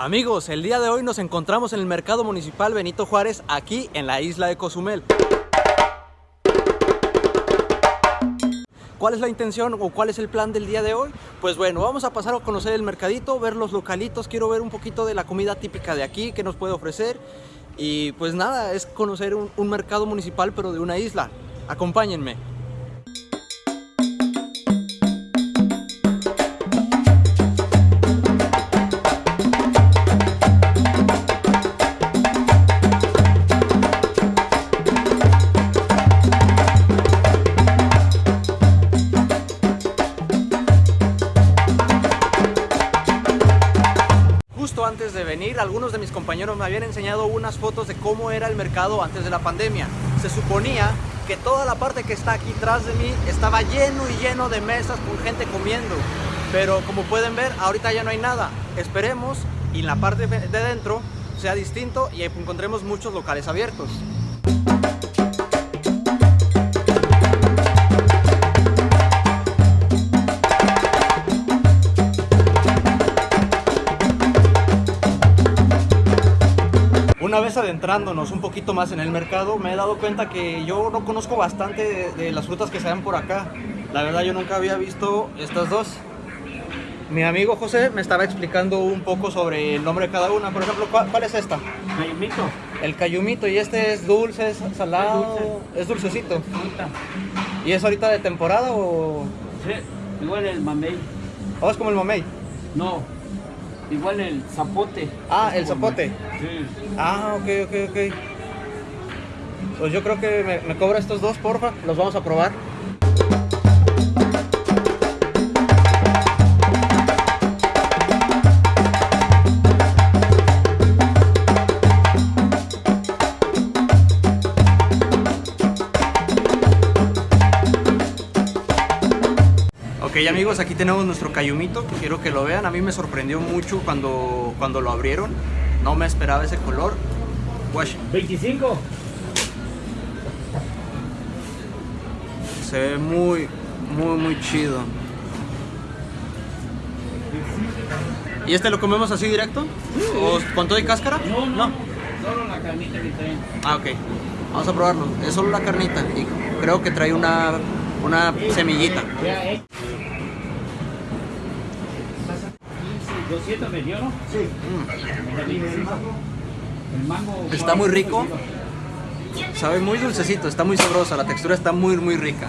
Amigos, el día de hoy nos encontramos en el Mercado Municipal Benito Juárez, aquí en la isla de Cozumel. ¿Cuál es la intención o cuál es el plan del día de hoy? Pues bueno, vamos a pasar a conocer el mercadito, ver los localitos, quiero ver un poquito de la comida típica de aquí que nos puede ofrecer. Y pues nada, es conocer un, un mercado municipal pero de una isla. Acompáñenme. Venir, algunos de mis compañeros me habían enseñado unas fotos de cómo era el mercado antes de la pandemia. Se suponía que toda la parte que está aquí atrás de mí estaba lleno y lleno de mesas con gente comiendo. Pero como pueden ver, ahorita ya no hay nada. Esperemos y en la parte de dentro sea distinto y encontremos muchos locales abiertos. Una vez adentrándonos un poquito más en el mercado, me he dado cuenta que yo no conozco bastante de, de las frutas que se dan por acá. La verdad yo nunca había visto estas dos. Mi amigo José me estaba explicando un poco sobre el nombre de cada una. Por ejemplo, ¿cuál, cuál es esta? Cayumito, El cayumito. ¿Y este es dulce, es salado? dulce. Es dulcecito. fruta. ¿Y es ahorita de temporada o...? Sí, igual el mamey. ¿O es como el mamey? No, igual el zapote. Ah, el zapote. Sí. Ah, ok, ok, ok. Pues yo creo que me, me cobra estos dos, porfa. Los vamos a probar. Amigos, aquí tenemos nuestro cayumito, quiero que lo vean, a mí me sorprendió mucho cuando, cuando lo abrieron, no me esperaba ese color. Wash, 25. se ve muy, muy, muy chido. ¿Y este lo comemos así directo? ¿O con todo y cáscara? No, no, Solo la carnita que traen. Ah, ok. Vamos a probarlo. Es solo la carnita y creo que trae una, una semillita. 200 me dio, ¿no? Sí. El mango. Está muy rico. Sabe muy dulcecito, está muy sabrosa, la textura está muy, muy rica.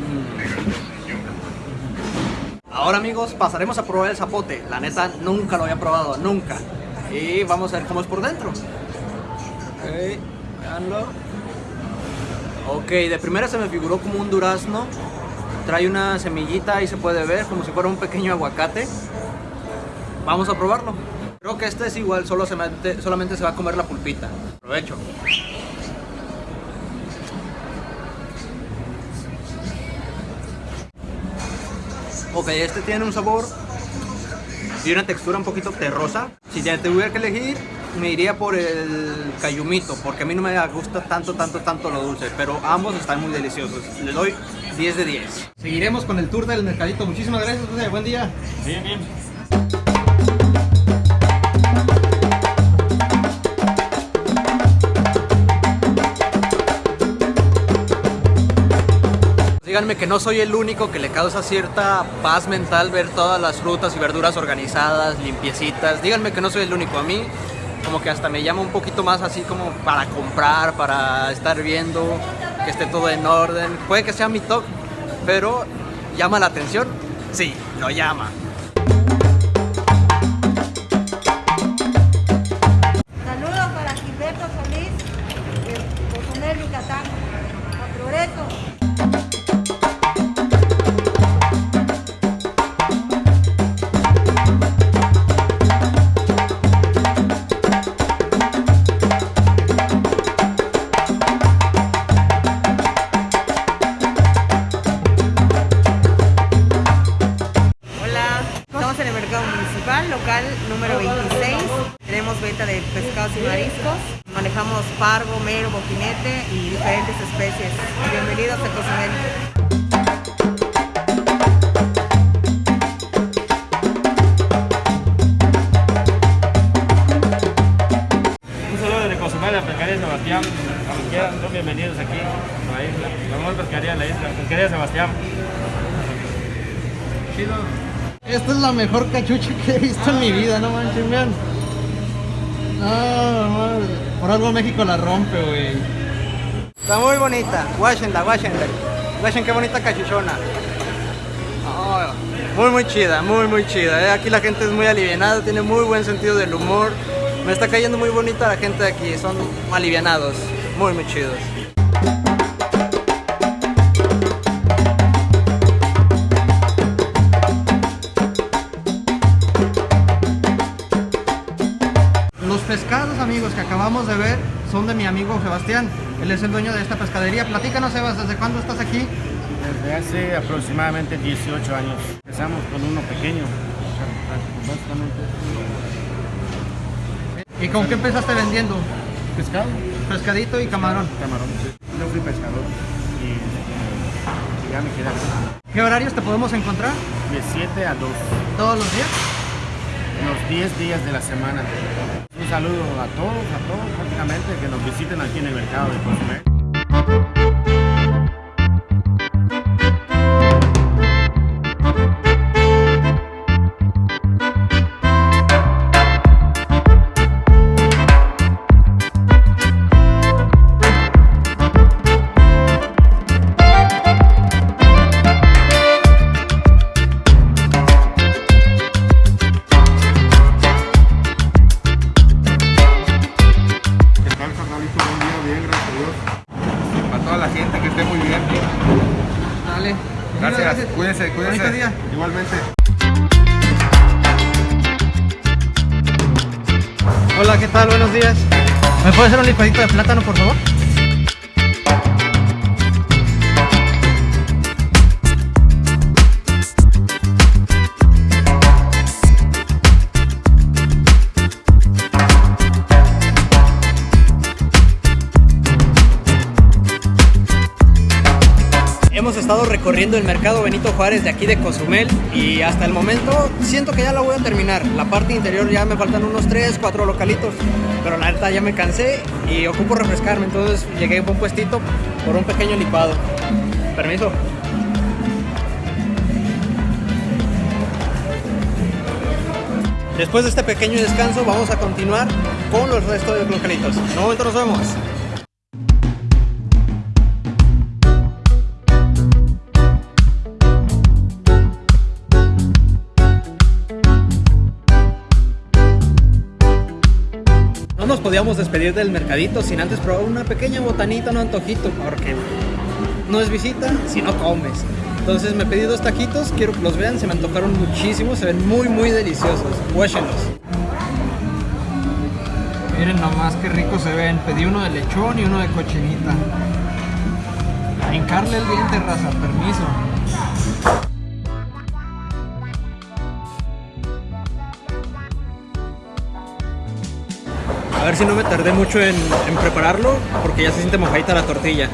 Mm. Ahora amigos, pasaremos a probar el zapote. La neta, nunca lo había probado, nunca. Y vamos a ver cómo es por dentro. Ok, veanlo. Ok, de primera se me figuró como un durazno. Trae una semillita y se puede ver como si fuera un pequeño aguacate. Vamos a probarlo. Creo que este es igual, solo se solamente se va a comer la pulpita. Aprovecho. Ok, este tiene un sabor y una textura un poquito terrosa. Si ya tuviera que elegir, me iría por el cayumito, porque a mí no me gusta tanto, tanto, tanto lo dulce, pero ambos están muy deliciosos. Le doy 10 de 10. Seguiremos con el tour del mercadito. Muchísimas gracias, José. Buen día. Bien, bien. Díganme que no soy el único que le causa cierta paz mental ver todas las frutas y verduras organizadas, limpiecitas. Díganme que no soy el único. A mí como que hasta me llama un poquito más así como para comprar, para estar viendo que esté todo en orden. Puede que sea mi toque, pero llama la atención. Sí, lo llama. Saludos para Gilberto Solís, de Cozumel, Yucatán. A Progreso. y diferentes especies. Bienvenidos a Cozumel. la pescaría Sebastián, como quieran, son bienvenidos aquí a la isla, la mejor pescaría de la isla, pescaría Sebastián. Chido. Esta es la mejor cachucha que he visto en mi vida, no manches, vean. Por algo México la rompe, güey. Muy bonita. Guáchenla, guáchenla. Guachen qué bonita cachuchona. No, muy, muy chida, muy, muy chida. eh. Aquí la gente es muy alivianada, tiene muy buen sentido del humor. Me está cayendo muy bonita la gente aquí, son alivianados, muy, muy chidos. Los pescados, amigos, que acabamos de ver son de mi amigo Sebastián. Él es el dueño de esta pescadería. Platícanos, Sebas, ¿desde cuándo estás aquí? Desde hace aproximadamente 18 años. Empezamos con uno pequeño. Básicamente. ¿Y con qué empezaste vendiendo? Pescado. Pescadito y camarón. Camarón. Yo fui pescador y eh, ya me quedé aquí. ¿Qué horarios te podemos encontrar? De 7 a 2. ¿Todos los días? los 10 días de la semana. Saludo a todos, a todos prácticamente que nos visiten aquí en el mercado de Cozumel. La gente que esté muy bien. Dale. Gracias, cuídense, cuídense. Bonito día. Igualmente. Hola, ¿qué tal? Buenos días. ¿Me puede hacer un licuadito de plátano, por favor? Recorriendo el mercado Benito Juárez de aquí de Cozumel y hasta el momento siento que ya la voy a terminar. La parte interior ya me faltan unos 3, 4 localitos, pero la neta ya me cansé y ocupo refrescarme, entonces llegué a un puestito por un pequeño licuado. Permiso. Después de este pequeño descanso vamos a continuar con los restos de los localitos. En nos vemos. Podíamos despedir del mercadito sin antes probar una pequeña botanita, un antojito, porque no es visita si no comes. Entonces me pedí dos taquitos, quiero que los vean, se me antojaron muchísimo, se ven muy muy deliciosos. Huéchenlos. Miren nomás qué ricos se ven. Pedí uno de lechón y uno de cochinita. A hincarle el diente, raza, permiso. Si no me tardé mucho en, prepararlo, porque ya se siente mojadita la tortilla.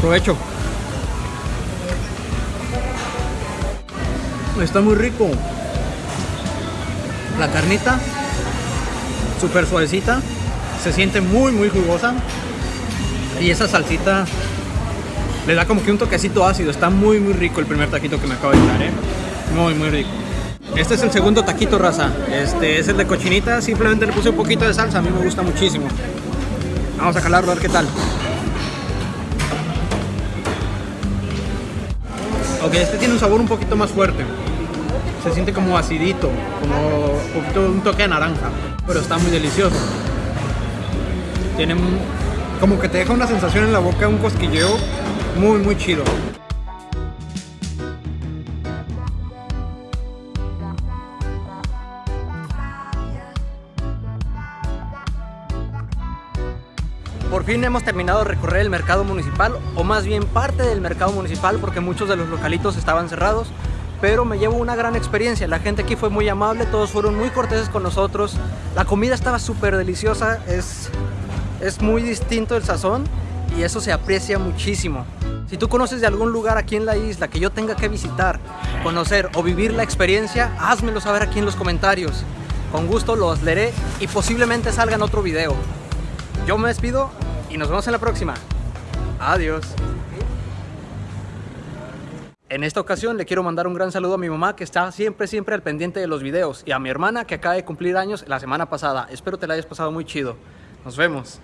Provecho. Está muy rico. La carnita, súper suavecita, se siente muy muy jugosa. Y esa salsita le da como que un toquecito ácido. Está muy muy rico el primer taquito que me acabo de echar, ¿eh? Muy muy rico. Este es el segundo taquito, raza. Este es el de cochinita. Simplemente le puse un poquito de salsa. A mí me gusta muchísimo. Vamos a calarlo a ver qué tal. Ok, este tiene un sabor un poquito más fuerte. Se siente como acidito, como un, un toque de naranja. Pero está muy delicioso. Tiene como que te deja una sensación en la boca, un cosquilleo muy, muy chido. Fin hemos terminado de recorrer el mercado municipal, o más bien parte del mercado municipal, porque muchos de los localitos estaban cerrados. Pero me llevo una gran experiencia, la gente aquí fue muy amable, todos fueron muy corteses con nosotros, la comida estaba súper deliciosa, es, es muy distinto el sazón y eso se aprecia muchísimo. Si tú conoces de algún lugar aquí en la isla que yo tenga que visitar, conocer o vivir la experiencia, házmelo saber aquí en los comentarios. Con gusto los leeré y posiblemente salga en otro video. Yo me despido y nos vemos en la próxima. Adiós. En esta ocasión le quiero mandar un gran saludo a mi mamá que está siempre, siempre al pendiente de los videos y a mi hermana que acaba de cumplir años la semana pasada. Espero te la hayas pasado muy chido. Nos vemos.